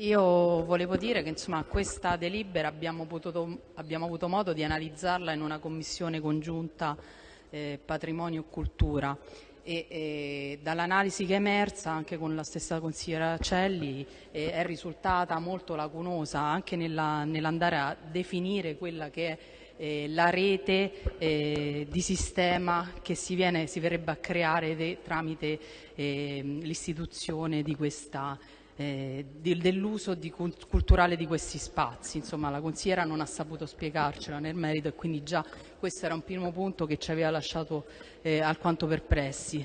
io volevo dire che insomma, questa delibera abbiamo, potuto, abbiamo, avuto modo di analizzarla in una commissione congiunta eh, patrimonio e cultura. E, e dall'analisi che è emersa anche con la stessa consigliera Celli eh, è risultata molto lacunosa anche nell'andare nell a definire quella che è eh, la rete eh, di sistema che si, viene, si, verrebbe a creare tramite eh, l'istituzione di questa eh, dell'uso di, culturale di questi spazi. Insomma, la consigliera non ha saputo spiegarcela nel merito e quindi già questo era un primo punto che ci aveva lasciato eh, alquanto perplessi.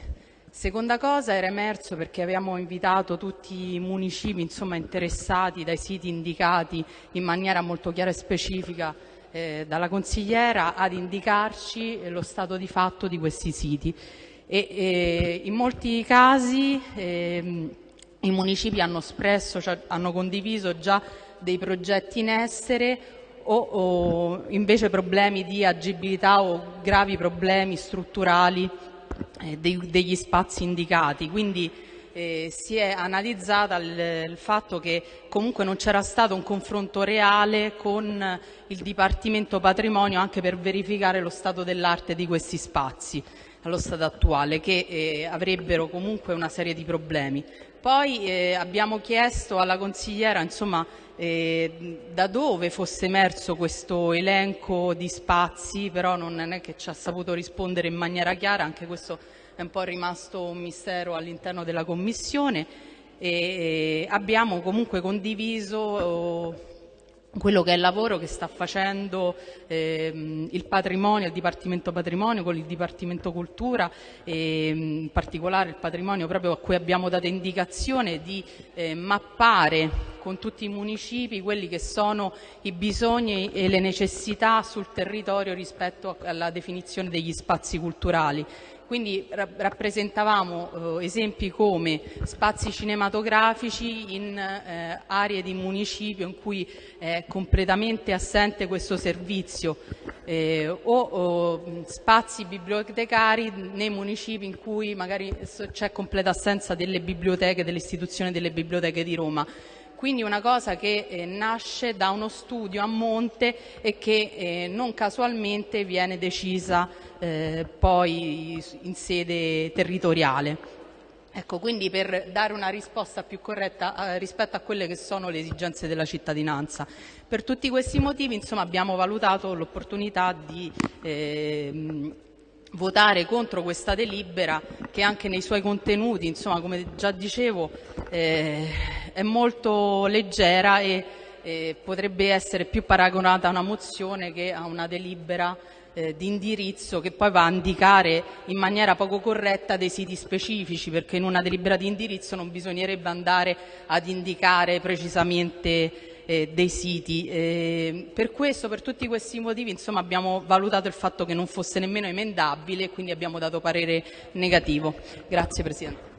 Seconda cosa era emerso perché avevamo invitato tutti i municipi insomma, interessati dai siti indicati in maniera molto chiara e specifica eh, dalla consigliera ad indicarci lo stato di fatto di questi siti. E, e in molti casi eh, i municipi hanno espresso, cioè hanno condiviso già dei progetti in essere o, o invece problemi di agibilità o gravi problemi strutturali eh, dei, degli spazi indicati. Quindi eh, si è analizzata il, il, fatto che comunque non c'era stato un confronto reale con il Dipartimento Patrimonio anche per verificare lo stato dell'arte di questi spazi allo stato attuale, che eh, avrebbero comunque una serie di problemi. Poi eh, abbiamo chiesto alla consigliera insomma, eh, da dove fosse emerso questo elenco di spazi, però non è che ci ha saputo rispondere in maniera chiara, anche questo è un po' rimasto un mistero all'interno della Commissione e abbiamo comunque condiviso quello che è il lavoro che sta facendo ehm, il patrimonio, il Dipartimento Patrimonio con il Dipartimento Cultura e in particolare il patrimonio proprio a cui abbiamo dato indicazione di eh, mappare con tutti i municipi quelli che sono i bisogni e le necessità sul territorio rispetto alla definizione degli spazi culturali. Quindi rappresentavamo eh, esempi come spazi cinematografici in eh, aree di municipio in cui è completamente assente questo servizio eh, o, o, spazi bibliotecari nei municipi in cui magari c'è completa assenza delle biblioteche, dell'istituzione delle biblioteche di Roma quindi una cosa che eh, nasce da uno studio a monte e che eh, non casualmente viene decisa eh, poi in sede territoriale. Ecco, quindi per dare una risposta più corretta eh, rispetto a quelle che sono le esigenze della cittadinanza. Per tutti questi motivi insomma, abbiamo valutato l'opportunità di eh, votare contro questa delibera che anche nei suoi contenuti, insomma, come già dicevo, eh, è molto leggera e eh, potrebbe essere più paragonata a una mozione che a una delibera eh, di indirizzo che poi va a indicare in maniera poco corretta dei siti specifici perché in una delibera di indirizzo non bisognerebbe andare ad indicare precisamente eh, dei siti. Eh, per questo, per tutti questi motivi, insomma, abbiamo valutato il fatto che non fosse nemmeno emendabile e quindi abbiamo dato parere negativo. Grazie Presidente.